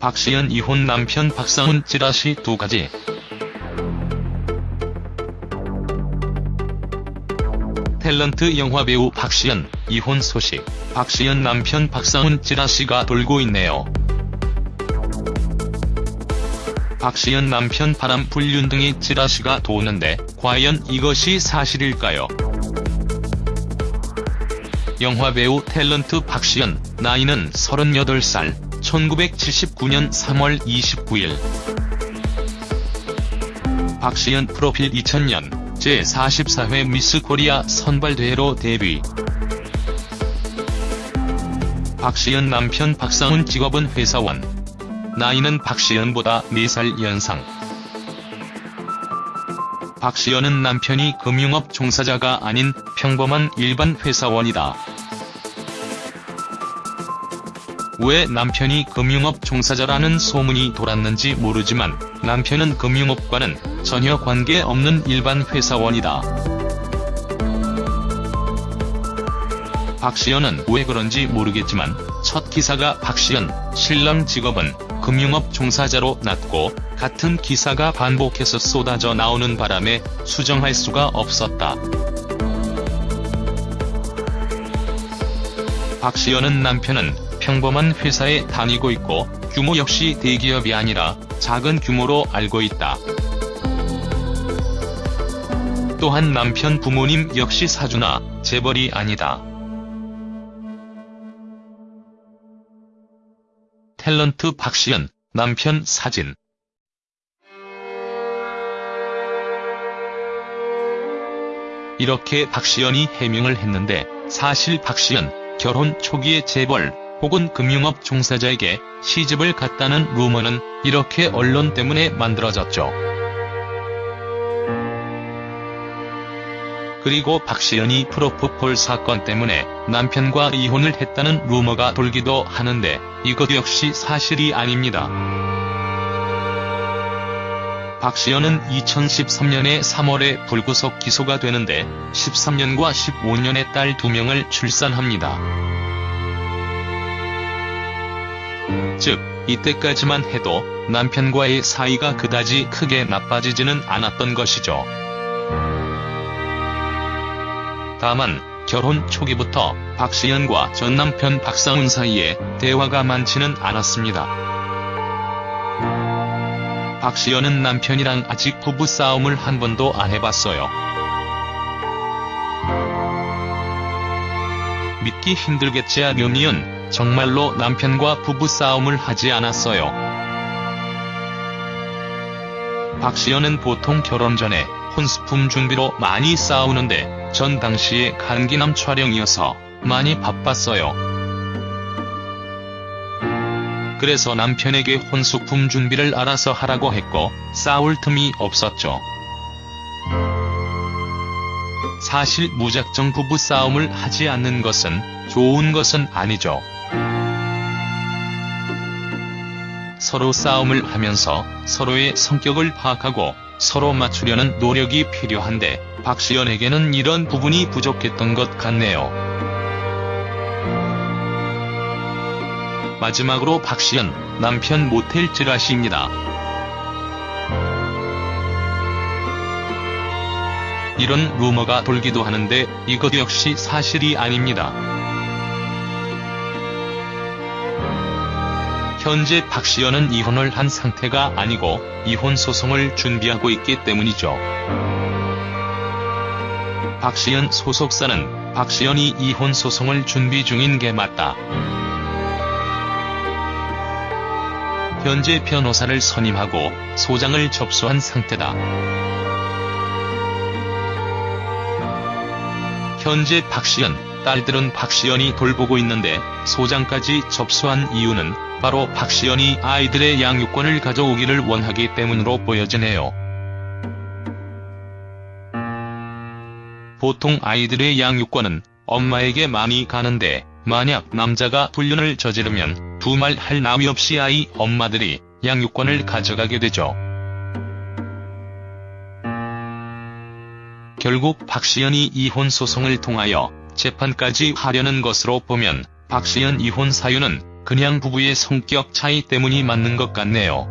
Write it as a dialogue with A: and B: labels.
A: 박시연 이혼 남편 박상훈 찌라시 두 가지. 탤런트 영화배우 박시연, 이혼 소식. 박시연 남편 박상훈 찌라시가 돌고 있네요. 박시연 남편 바람 불륜 등의 찌라시가 도는데 과연 이것이 사실일까요? 영화배우 탤런트 박시연, 나이는 38살, 1979년 3월 29일. 박시연 프로필 2000년 제44회 미스 코리아 선발대회로 데뷔. 박시연 남편 박상훈 직업은 회사원. 나이는 박시연보다 4살 연상. 박시연은 남편이 금융업 종사자가 아닌 평범한 일반 회사원이다. 왜 남편이 금융업 종사자라는 소문이 돌았는지 모르지만 남편은 금융업과는 전혀 관계없는 일반 회사원이다. 박시연은 왜 그런지 모르겠지만 첫 기사가 박시연, 신랑 직업은 금융업 종사자로 났고 같은 기사가 반복해서 쏟아져 나오는 바람에 수정할 수가 없었다. 박시연은 남편은 평범한 회사에 다니고 있고 규모 역시 대기업이 아니라 작은 규모로 알고 있다. 또한 남편 부모님 역시 사주나 재벌이 아니다. 탤런트 박시연, 남편 사진 이렇게 박시연이 해명을 했는데 사실 박시연, 결혼 초기에 재벌, 혹은 금융업 종사자에게 시집을 갔다는 루머는 이렇게 언론 때문에 만들어졌죠. 그리고 박시연이 프로포폴 사건 때문에 남편과 이혼을 했다는 루머가 돌기도 하는데 이것 역시 사실이 아닙니다. 박시연은 2013년에 3월에 불구속 기소가 되는데 13년과 15년의 딸 2명을 출산합니다. 즉, 이때까지만 해도 남편과의 사이가 그다지 크게 나빠지지는 않았던 것이죠. 다만 결혼 초기부터 박시연과 전 남편 박상훈 사이에 대화가 많지는 않았습니다. 박시연은 남편이랑 아직 부부 싸움을 한 번도 안 해봤어요. 믿기 힘들겠지야 묘미은 정말로 남편과 부부싸움을 하지 않았어요. 박시연은 보통 결혼 전에 혼수품 준비로 많이 싸우는데 전 당시에 간기남 촬영이어서 많이 바빴어요. 그래서 남편에게 혼수품 준비를 알아서 하라고 했고 싸울 틈이 없었죠. 사실 무작정 부부싸움을 하지 않는 것은 좋은 것은 아니죠. 서로 싸움을 하면서 서로의 성격을 파악하고 서로 맞추려는 노력이 필요한데 박시연에게는 이런 부분이 부족했던 것 같네요. 마지막으로 박시연, 남편 모텔 찌라시입니다. 이런 루머가 돌기도 하는데 이것 역시 사실이 아닙니다. 현재 박시연은 이혼을 한 상태가 아니고 이혼 소송을 준비하고 있기 때문이죠. 박시연 소속사는 박시연이 이혼 소송을 준비 중인 게 맞다. 현재 변호사를 선임하고 소장을 접수한 상태다. 현재 박시연, 딸들은 박시연이 돌보고 있는데 소장까지 접수한 이유는 바로 박시연이 아이들의 양육권을 가져오기를 원하기 때문으로 보여지네요. 보통 아이들의 양육권은 엄마에게 많이 가는데 만약 남자가 불륜을 저지르면 두말 할 나위 없이 아이 엄마들이 양육권을 가져가게 되죠. 결국 박시연이 이혼 소송을 통하여 재판까지 하려는 것으로 보면 박시연 이혼 사유는 그냥 부부의 성격 차이 때문이 맞는 것 같네요.